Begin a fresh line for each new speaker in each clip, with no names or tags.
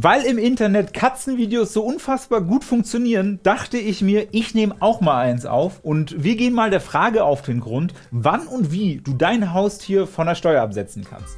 Weil im Internet Katzenvideos so unfassbar gut funktionieren, dachte ich mir, ich nehme auch mal eins auf und wir gehen mal der Frage auf den Grund, wann und wie du dein Haustier von der Steuer absetzen kannst.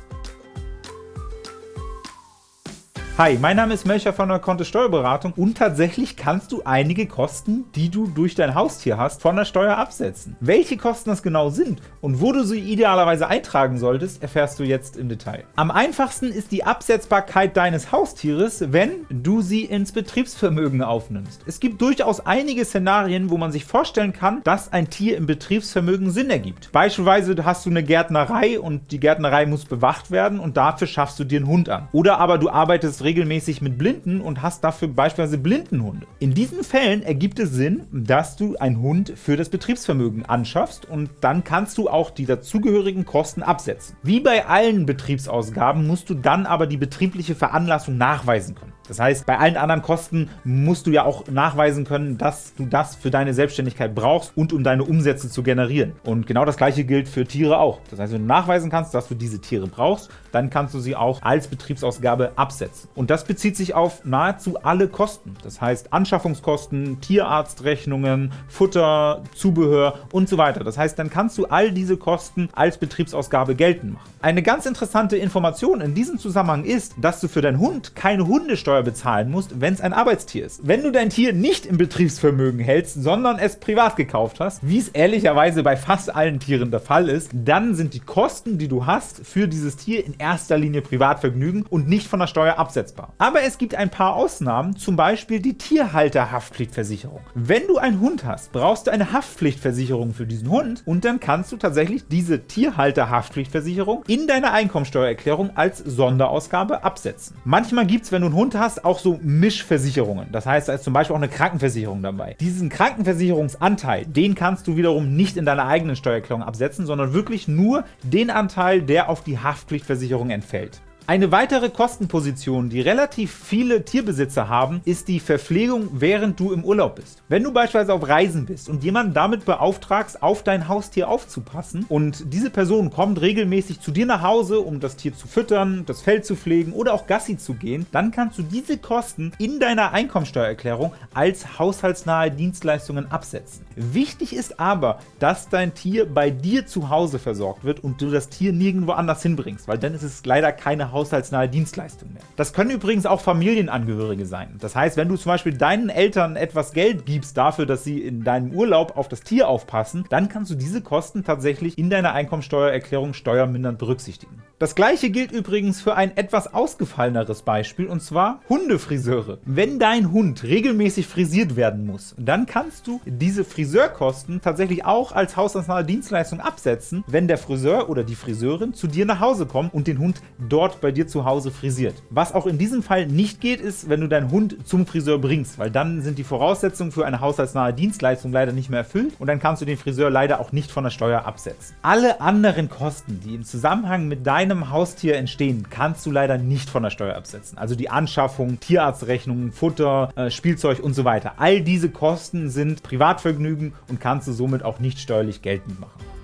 Hi, mein Name ist Melcher von der Kontist Steuerberatung und tatsächlich kannst du einige Kosten, die du durch dein Haustier hast, von der Steuer absetzen. Welche Kosten das genau sind und wo du sie idealerweise eintragen solltest, erfährst du jetzt im Detail. Am einfachsten ist die Absetzbarkeit deines Haustieres, wenn du sie ins Betriebsvermögen aufnimmst. Es gibt durchaus einige Szenarien, wo man sich vorstellen kann, dass ein Tier im Betriebsvermögen Sinn ergibt. Beispielsweise hast du eine Gärtnerei und die Gärtnerei muss bewacht werden und dafür schaffst du dir einen Hund an. Oder aber du arbeitest regelmäßig mit Blinden und hast dafür beispielsweise Blindenhunde. In diesen Fällen ergibt es Sinn, dass du einen Hund für das Betriebsvermögen anschaffst und dann kannst du auch die dazugehörigen Kosten absetzen. Wie bei allen Betriebsausgaben musst du dann aber die betriebliche Veranlassung nachweisen können. Das heißt, bei allen anderen Kosten musst du ja auch nachweisen können, dass du das für deine Selbstständigkeit brauchst und um deine Umsätze zu generieren. Und genau das gleiche gilt für Tiere auch. Das heißt, wenn du nachweisen kannst, dass du diese Tiere brauchst, dann kannst du sie auch als Betriebsausgabe absetzen. Und das bezieht sich auf nahezu alle Kosten. Das heißt Anschaffungskosten, Tierarztrechnungen, Futter, Zubehör und so weiter. Das heißt, dann kannst du all diese Kosten als Betriebsausgabe geltend machen. Eine ganz interessante Information in diesem Zusammenhang ist, dass du für deinen Hund keine Hundesteuer bezahlen musst, wenn es ein Arbeitstier ist. Wenn du dein Tier nicht im Betriebsvermögen hältst, sondern es privat gekauft hast, wie es ehrlicherweise bei fast allen Tieren der Fall ist, dann sind die Kosten, die du hast für dieses Tier in erster Linie Privatvergnügen und nicht von der Steuer absetzbar. Aber es gibt ein paar Ausnahmen, zum Beispiel die Tierhalterhaftpflichtversicherung. Wenn du einen Hund hast, brauchst du eine Haftpflichtversicherung für diesen Hund und dann kannst du tatsächlich diese Tierhalterhaftpflichtversicherung in deiner Einkommensteuererklärung als Sonderausgabe absetzen. Manchmal gibt es, wenn du einen Hund hast, hast auch so Mischversicherungen. Das heißt, da ist zum Beispiel auch eine Krankenversicherung dabei. Diesen Krankenversicherungsanteil, den kannst du wiederum nicht in deiner eigenen Steuererklärung absetzen, sondern wirklich nur den Anteil, der auf die Haftpflichtversicherung entfällt. Eine weitere Kostenposition, die relativ viele Tierbesitzer haben, ist die Verpflegung, während du im Urlaub bist. Wenn du beispielsweise auf Reisen bist und jemanden damit beauftragst, auf dein Haustier aufzupassen und diese Person kommt regelmäßig zu dir nach Hause, um das Tier zu füttern, das Fell zu pflegen oder auch Gassi zu gehen, dann kannst du diese Kosten in deiner Einkommensteuererklärung als haushaltsnahe Dienstleistungen absetzen. Wichtig ist aber, dass dein Tier bei dir zu Hause versorgt wird und du das Tier nirgendwo anders hinbringst, weil dann ist es leider keine haushaltsnahe Dienstleistung mehr. Das können übrigens auch Familienangehörige sein. Das heißt, wenn du zum Beispiel deinen Eltern etwas Geld gibst dafür, dass sie in deinem Urlaub auf das Tier aufpassen, dann kannst du diese Kosten tatsächlich in deiner Einkommensteuererklärung steuermindernd berücksichtigen. Das gleiche gilt übrigens für ein etwas ausgefalleneres Beispiel, und zwar Hundefriseure. Wenn dein Hund regelmäßig frisiert werden muss, dann kannst du diese Friseurkosten tatsächlich auch als haushaltsnahe Dienstleistung absetzen, wenn der Friseur oder die Friseurin zu dir nach Hause kommt und den Hund dort bei dir zu Hause frisiert. Was auch in diesem Fall nicht geht, ist, wenn du deinen Hund zum Friseur bringst, weil dann sind die Voraussetzungen für eine haushaltsnahe Dienstleistung leider nicht mehr erfüllt und dann kannst du den Friseur leider auch nicht von der Steuer absetzen. Alle anderen Kosten, die im Zusammenhang mit deinem Haustier entstehen, kannst du leider nicht von der Steuer absetzen. Also die Anschaffung, Tierarztrechnungen, Futter, äh, Spielzeug und so weiter. All diese Kosten sind Privatvergnügen und kannst du somit auch nicht steuerlich geltend machen.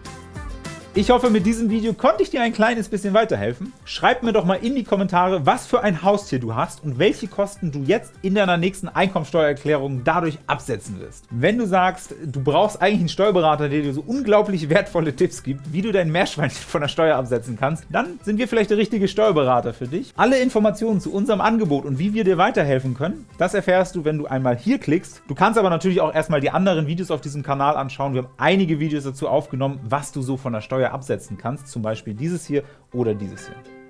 Ich hoffe, mit diesem Video konnte ich dir ein kleines bisschen weiterhelfen. Schreib mir doch mal in die Kommentare, was für ein Haustier du hast und welche Kosten du jetzt in deiner nächsten Einkommensteuererklärung dadurch absetzen wirst. Wenn du sagst, du brauchst eigentlich einen Steuerberater, der dir so unglaublich wertvolle Tipps gibt, wie du dein Meerschweinchen von der Steuer absetzen kannst, dann sind wir vielleicht der richtige Steuerberater für dich. Alle Informationen zu unserem Angebot und wie wir dir weiterhelfen können, das erfährst du, wenn du einmal hier klickst. Du kannst aber natürlich auch erstmal die anderen Videos auf diesem Kanal anschauen. Wir haben einige Videos dazu aufgenommen, was du so von der Steuer absetzen kannst, zum Beispiel dieses hier oder dieses hier.